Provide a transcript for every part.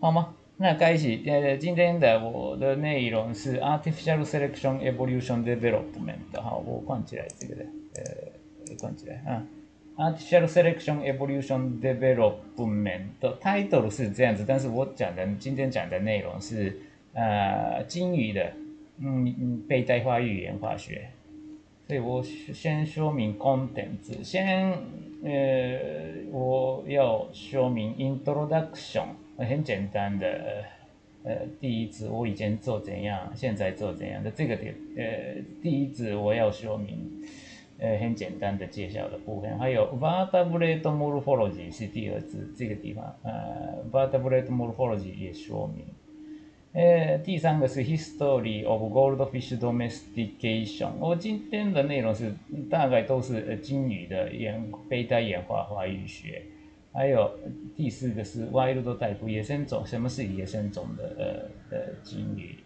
好吗？那开始，呃，今天的我的内容是 artificial selection evolution development。好，我关起来这个的，呃，关起来啊。artificial selection evolution development title 是这样子，但是我讲的今天讲的内容是呃鲸鱼的，嗯嗯，胚胎化语言化学。所以我先说明 content，先呃我要说明 introduction。很简单的，呃，第一次我以前做怎样，现在做怎样的这个点，呃，第一次我要说明，呃，很简单的介绍的部分，还有 vertebrate morphology 是第二次这个地方，呃，vertebrate morphology 也说明，呃，第三个是 history of goldfish domestication，我今天的内容是大概都是呃鲸鱼的演胚胎演化发育学。还有第四个是 wild type 野生种，什么是野生种的呃呃鲸鱼？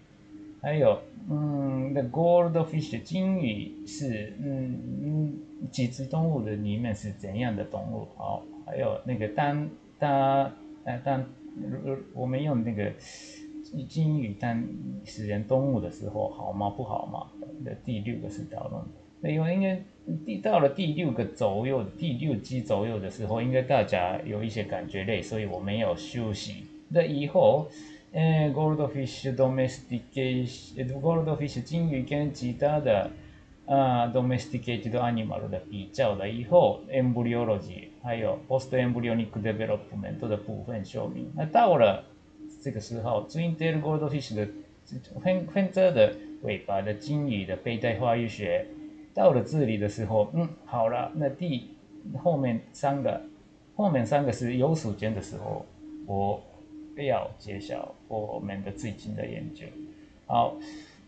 还有嗯，the goldfish 鲸鱼是嗯嗯几只动物的里面是怎样的动物？好，还有那个当当呃当我们用那个金鱼当食人动物的时候好吗？不好吗？的第六个是讨论。那因为应该第到了第六个左右，第六集左右的时候，应该大家有一些感觉累，所以我没有休息。那以后，呃，goldfish domestication，goldfish 金鱼跟其他的啊 domesticated animal 的比较了以后，embryology 还有 post-embryonic development 的部分说明。那到了这个时候，twin tail goldfish 的分分支的尾巴的金鱼的背带发育学。到了这里的时候，嗯，好了，那第后面三个，后面三个是有时间的时候，我要揭晓我们的最近的研究。好，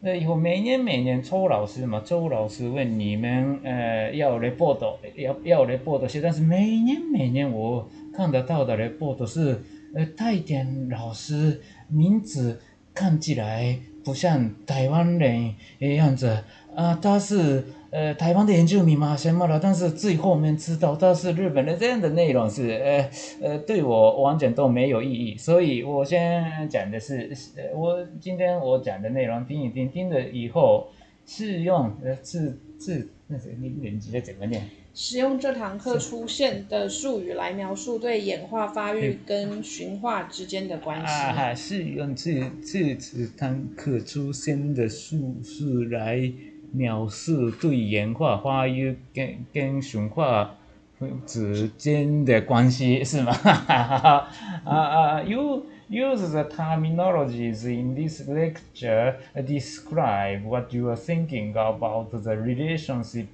那以后每年每年周老师嘛，周老师问你们，呃，要 report，要要 report 些，但是每年每年我看得到的 report 是，呃，带点老师名字看起来不像台湾人的样子啊，他是。呃，台湾的研究密码什么了？但是最后面知道他是日本的，这样的内容是呃呃，对我完全都没有意义。所以我先讲的是，我今天我讲的内容听一听，听了以后是用呃是是那谁你年级的怎么念？使用这堂课出现的术语来描述对演化发育跟驯化之间的关系。啊，是用这这这堂课出现的术语来。描述对演化发育跟跟驯化之间的关系是吗？啊啊，You use the terminologies in this lecture describe what you are thinking about the relationship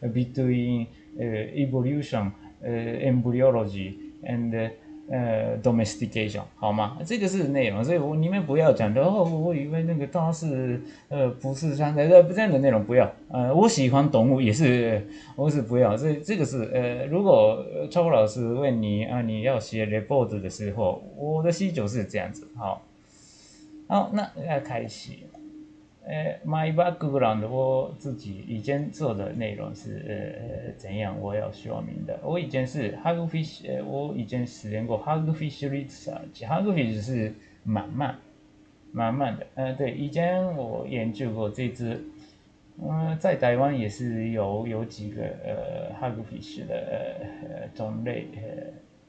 between evolution, embryology, and 呃，domestication 好吗？这个是内容，所以我你们不要讲的哦。我以为那个他是呃不是像呃不这样的内容不要。呃，我喜欢动物也是，我是不要。这这个是呃，如果超老师问你啊，你要写 report 的时候，我的需求是这样子。好，好，那要开始。呃，my background，我自己以前做的内容是呃怎样？我要说明的。我以前是 hagfish，呃，我以前实验过 hagfish research，hagfish 是慢慢慢慢的。呃，对，以前我研究过这只，嗯，在台湾也是有有几个呃 hagfish 的呃种类。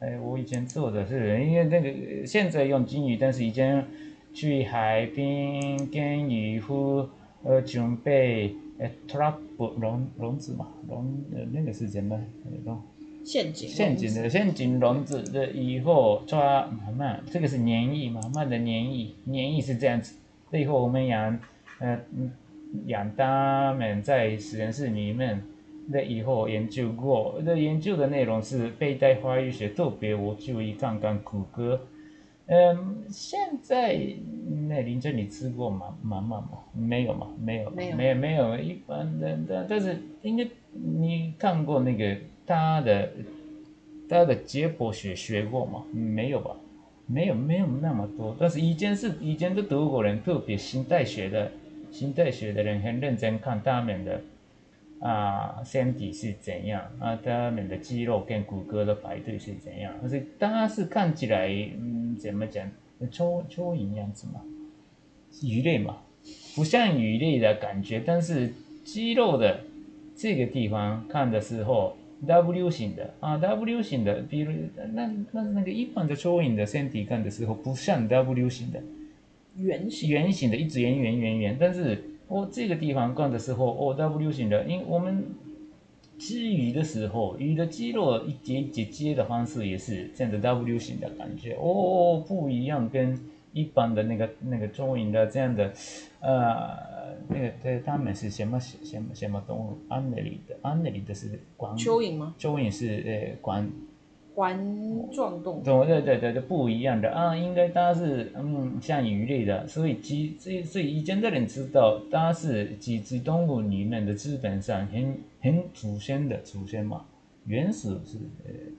呃，哎，我以前做的是因为那个现在用金鱼，但是以前。去海边跟渔夫呃准备呃 trap 笼笼子嘛笼呃那个是什么笼？陷阱。陷阱的陷阱笼子的以后抓慢慢这个是黏液嘛慢的黏液黏液是这样子，以后我们养呃养它们在实验室里面，那以后研究过，那研究的内容是背带发育学，特别我注意看看谷歌。嗯，现在那林珍你吃过吗？妈妈吗？没有吗？没有，没有，没有，没有。一般的，但但是应该你看过那个他的他的解剖学学过吗？没有吧？没有，没有那么多。但是以前是以前的德国人特别心态学的心态学的人很认真看他们的啊身体是怎样啊，他们的肌肉跟骨骼的排队是怎样，而且它是看起来嗯怎么讲，蚯蚯蚓样子嘛，鱼类嘛，不像鱼类的感觉，但是肌肉的这个地方看的时候。W 型的啊，W 型的，比如那那那个一般的蚯蚓的身体看的时候，不像 W 型的，圆形圆形的，一直圆圆圆圆。但是我这个地方看的时候，哦，W 型的，因为我们吃鱼的时候，鱼的肌肉一节一节接的方式也是这样的 W 型的感觉，哦，不一样，跟一般的那个那个蚯蚓的这样的，呃。那个对，他们是什么什么什么动物？安德里的，安德里的是管蚯蚓吗？蚯蚓是呃管环状动物。对对对对，不一样的啊，应该它是嗯像鱼类的，所以几所以所以以前的人知道它是几只动物里面的基本上很很祖先的祖先嘛，原始是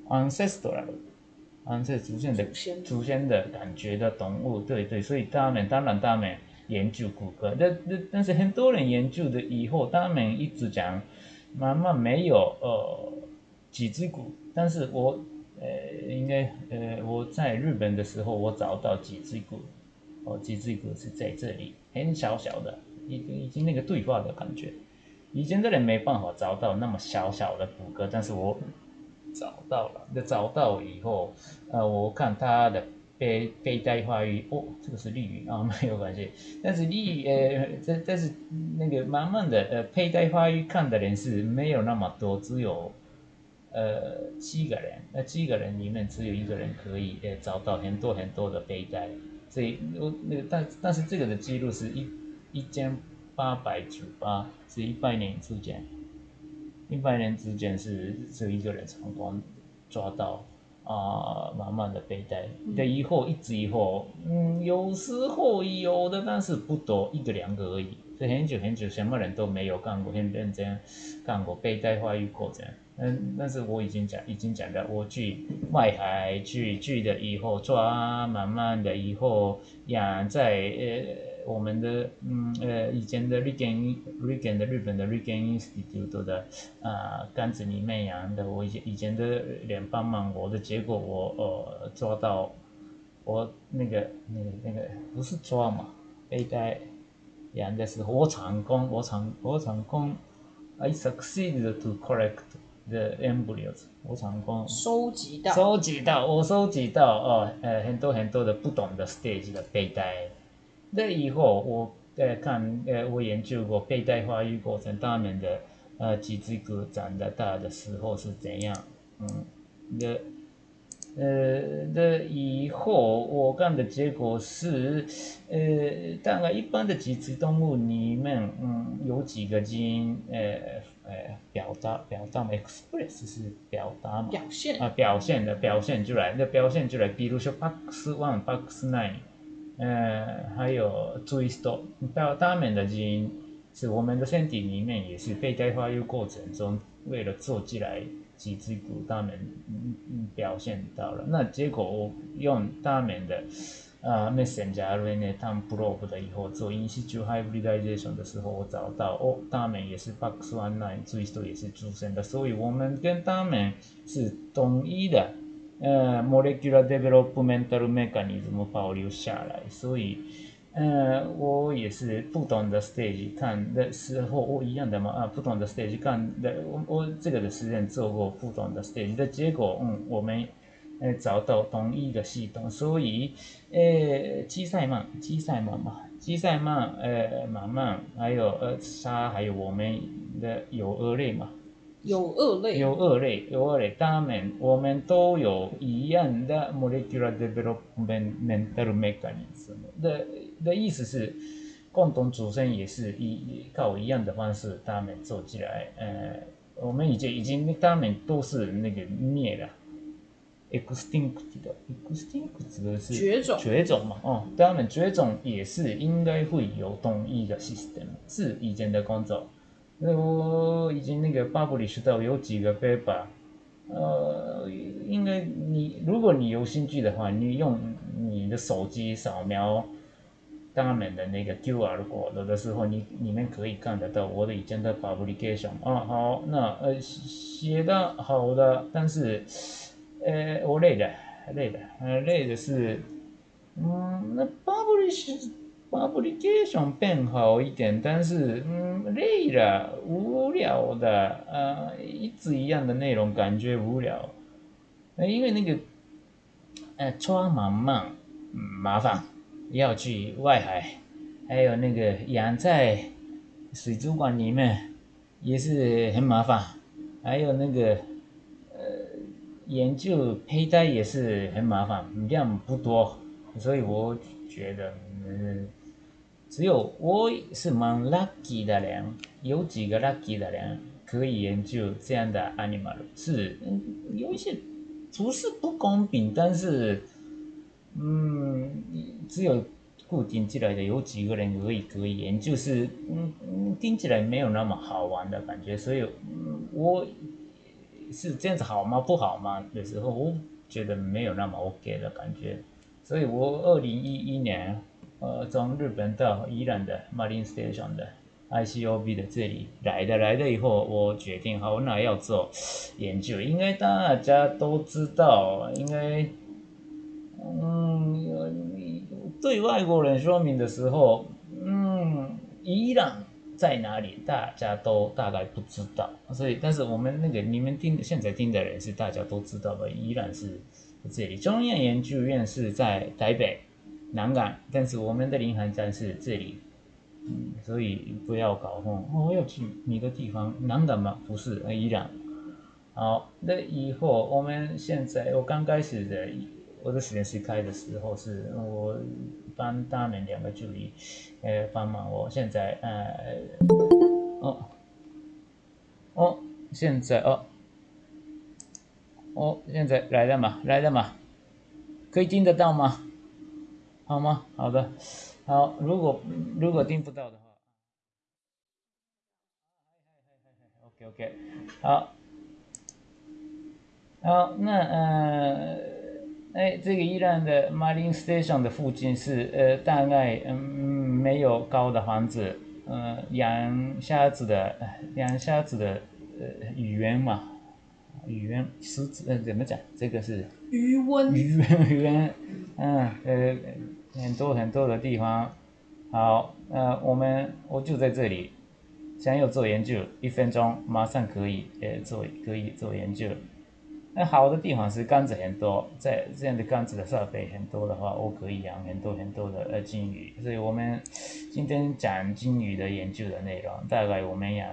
呃 ancestral，ancestral 祖先的祖先的感觉的动物，对对，所以他们当然他们。研究骨骼，但但但是很多人研究的以后，他们一直讲，妈妈没有呃脊椎骨，但是我呃应该呃我在日本的时候，我找到几只股，哦几只股是在这里，很小小的，已经已经那个对话的感觉，以前的人没办法找到那么小小的骨骼，但是我找到了，那找到以后，呃我看他的。背背带发育哦，这个是利鱼啊，没有关系。但是利呃，这但是那个慢慢的呃，佩戴发育看的人是没有那么多，只有呃七个人，那七个人里面只有一个人可以呃找到很多很多的背带，所以那个但但是这个的记录是一一千八百九八，是一百年之间，一百年之间是只有一个人成功抓到。啊，满满的背带，的以后一直以后，嗯，有时候有的，但是不多，一个两个而已。所以很久很久，什么人都没有干过，很认真干过背带发育过程。嗯，但是我已经讲，已经讲了，我去外海去去的以后抓，慢慢的以后养在呃。我们的嗯呃以前的 r e g a n r e g a n 的日本的 r e g a n Institute 的啊杆子里面养的，我以前以前的人帮忙我的结果我呃抓到我那个那个那个不是抓嘛，被带养的时候我成功我成我成功 I succeeded to collect the embryos 我成功收集到收集到我收集到哦呃很多很多的不同的 stage 的胚胎。那以后我呃看呃我研究过胚胎发育过程，他们的呃脊椎骨长得大的时候是怎样，嗯，的呃的以后我看的结果是，呃大概一般的脊椎动物里面，嗯有几个基因呃呃表达表达 express 是表达嘛，表现啊表现的表现出来，那表现出来，比如说 box one box nine。呃，还有 twist，到他们的基因是我们的身体里面也是被代发育过程中，为了做起来脊椎骨，他们表现到了。那结果我用他们的啊 messenger RNA 他们 probe 的以后做 in situ hybridization 的时候，我找到哦，他们也是 box one nine twist 也是出生的，所以我们跟他们是统一的。呃，molecular developmental mechanism 保留下来，所以，呃，我也是不同的 stage 看的时候，我一样的嘛啊，不同的 stage 看的，我我这个的实验做过不同的 stage 的结果，嗯，我们呃找到同一个系统，所以，呃，基赛曼，基赛曼嘛，基赛曼，呃，慢慢还有呃沙，还有我们的有二类嘛。有二类，有二类，有二类。他们我们都有一样的 molecular developmental mechanism 的的意思是，共同祖先也是一靠一样的方式，他们做起来。呃，我们已经已经他们都是那个灭了，extinct 的，extinct 的是绝种，绝种嘛。哦，他们绝种也是应该会有同一个 system，是以前的工作。那我已经那个巴布里知道有几个 paper，呃，应该你如果你有兴趣的话，你用你的手机扫描他们的那个 QR code 的时候，你你们可以看得到我的以前的 publication 啊，好，那呃写的好的，但是呃我累的累的，呃累的是，嗯，那 publish publication 变好一点，但是嗯累了，无聊的，呃一直一样的内容感觉无聊，呃因为那个呃装满慢，嗯麻烦。要去外海，还有那个养在水族馆里面也是很麻烦，还有那个研究胚胎也是很麻烦，量不多，所以我觉得嗯，只有我是蛮 lucky 的人，有几个 lucky 的人可以研究这样的 animal，是嗯有一些不是不公平，但是。嗯，只有固定起来的有几个人可以可以研究，是嗯嗯听起来没有那么好玩的感觉，所以嗯我是这样子好吗？不好吗？的时候我觉得没有那么 OK 的感觉，所以我二零一一年呃从日本到伊朗的 Marine Station 的 ICOB 的这里来的来了以后，我决定好那要做研究，应该大家都知道，应该。嗯，对外国人说明的时候，嗯，伊朗在哪里，大家都大概不知道。所以，但是我们那个你们听现在听的人是大家都知道的，依然是这里。中央研究院是在台北南港，但是我们的临航站是这里。嗯，所以不要搞混。我要去你的地方，南港吗？不是，伊朗。好，那以后我们现在我刚开始的。我的实验室开的时候是我帮他们两个助理，呃帮忙。我现在呃，哦，哦，现在哦，哦，现在来了嘛，来了嘛，可以听得到吗？好吗？好的，好，如果如果听不到的话，OK OK，好，好，那呃。哎，这个伊朗的 Marine Station 的附近是呃，大概嗯没有高的房子，呃，养虾子的养虾子的呃语言嘛，语言是呃怎么讲？这个是鱼温鱼温余温，嗯呃很多很多的地方。好，呃我们我就在这里，想要做研究，一分钟马上可以呃做可以做研究。那好的地方是杆子很多，在这样的杆子的设备很多的话，我可以养很多很多的呃金鱼。所以我们今天讲金鱼的研究的内容，大概我们养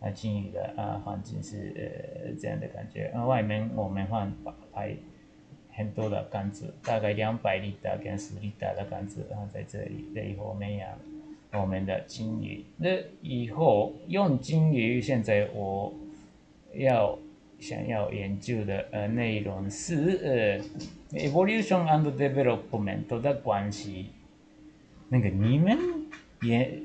啊金鱼的啊环境是这样的感觉。外面我们放排很多的杆子，大概两百厘大跟十厘大的杆子，然后在这里，那以后我们养我们的金鱼。那以后用金鱼，现在我要。想要研究的呃内容是呃 evolution and development 的关系。那个你们研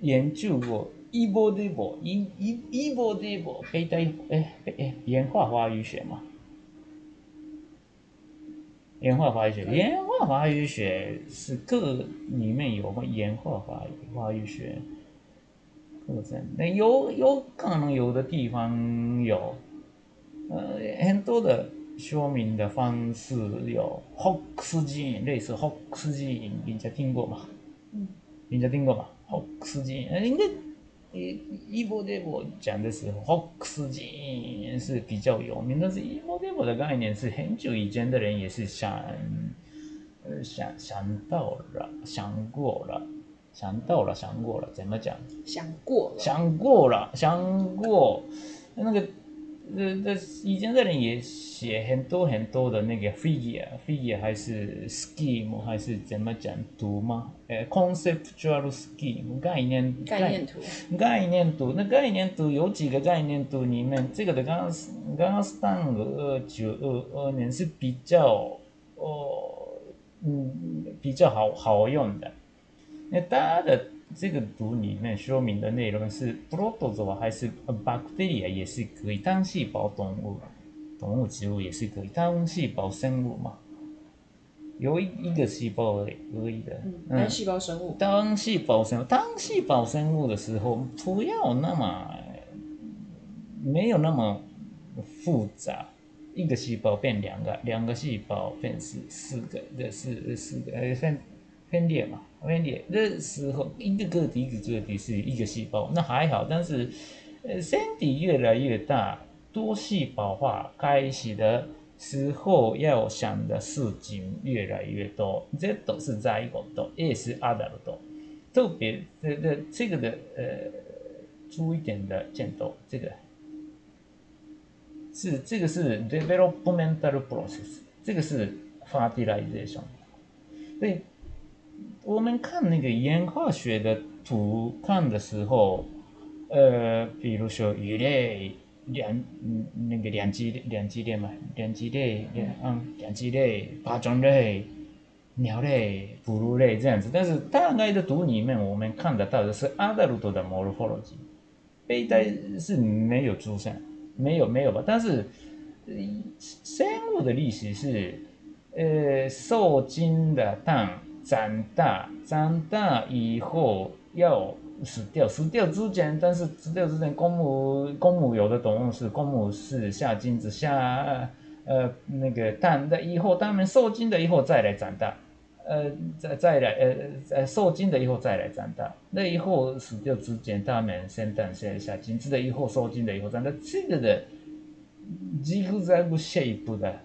研究过 evolution、e e evolution 胚胎哎哎演化发育学吗？演化发育学，演化发育学是各里面有吗？演化发发育学课程，那有有可能有的地方有。呃，很多的说明的方式有 Hox 基因，类似 Hox 基因，人家听过吗？嗯，人家听过吗？Hox 基因，呃，应该一一波这波讲的时候，Hox 基因是比较有名，但是一波这波的概念是很久以前的人也是想，呃，想想到了，想过了，想到了，想过了，怎么讲？想过了，想过了，想过那个。这这以前的人也写很多很多的那个 figure，figure 还是 scheme 还是怎么讲读吗？呃，conceptual scheme 概念概念图概念图那概念图有几个概念图里面，这个的刚刚是刚刚是上个二九二二年是比较哦嗯比较好好用的，那大家的。这个图里面说明的内容是 protozoa 还是 bacteria 也是可以，单细胞动物，动物植物也是可以，单细胞生物嘛。有一一个细胞而已而已的。嗯，单细胞生物。单细胞生物，单细胞生物的时候，不要那么没有那么复杂。一个细胞变两个，两个细胞变四四个，这四四个呃分分裂嘛，分裂的时候，一个个体一个个体是一个细胞，那还好。但是呃身体越来越大，多细胞化开始的时候，要想的事情越来越多。这都是在一个多，也是阿达的多。特别这这这个的呃注意点的箭头，这个。是这个是 developmental process，这个是 fertilization。所以我们看那个演化学的图看的时候，呃，比如说鱼类两嗯那个两栖两栖类嘛，两栖类两嗯两栖类、爬虫类、鸟类、哺乳类这样子。但是大概的图里面，我们看得到的是 adult 的 morphology，胚胎是没有出现。没有没有吧，但是生物的历史是，呃，受精的蛋长大，长大以后要死掉，死掉之前，但是死掉之前，公母公母有的动物是公母是下精子下，呃那个蛋的以后，它们受精的以后再来长大，呃再再来呃呃受精的以后再来长大，那以后死掉之前，它们先蛋先下精子的以后受精的以后长大，这个的。几乎在不 shape 的，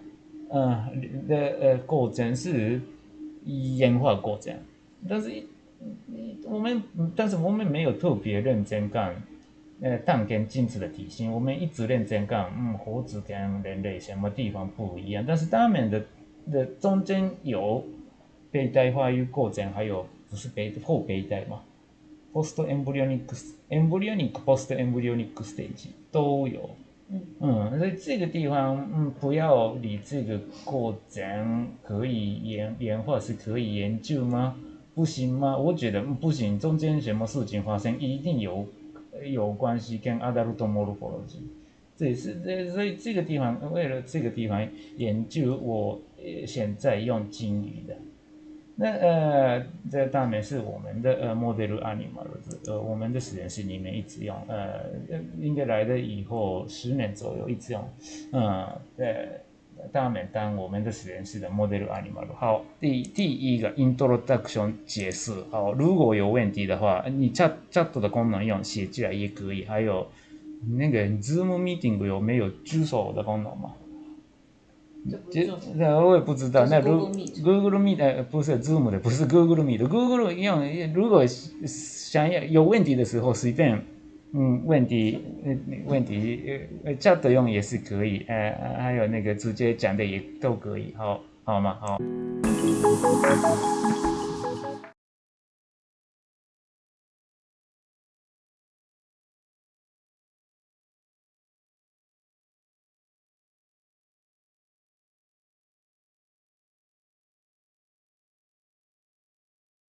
嗯的呃过程是演化过程，但是我们但是我们没有特别认真讲，呃蛋跟精子的体型，我们一直认真讲，嗯猴子跟人类什么地方不一样，但是它们的的中间有胚胎发育过程，还有不是胚后胚胎嘛，post embryonic embryonic post embryonic stage 都有。嗯，所以这个地方，嗯，不要理这个过程可以研研化是可以研究吗？不行吗？我觉得不行，中间什么事情发生一定有有关系跟 adult morphology，这也是这所以这个地方为了这个地方研究，我现在用金鱼的。那呃，这大美是我们的呃 model animal，呃，我们的实验室里面一直用，呃，应该来的以后十年左右一直用，嗯，呃，大美当我们的实验室的 model animal。好，第第一个 introduction 解释，好，如果有问题的话，你 chat chat 的功能用写起来也可以，还有那个 Zoom meeting 有没有举手的功能吗？那我也不知道。那如 Google Meet 呃不是 Zoom 的，不是 Google Meet，Google 用如果想要有问题的时候随便嗯问题呃问题呃呃 chat 用也是可以，呃还有那个直接讲的也都可以，好好吗？好。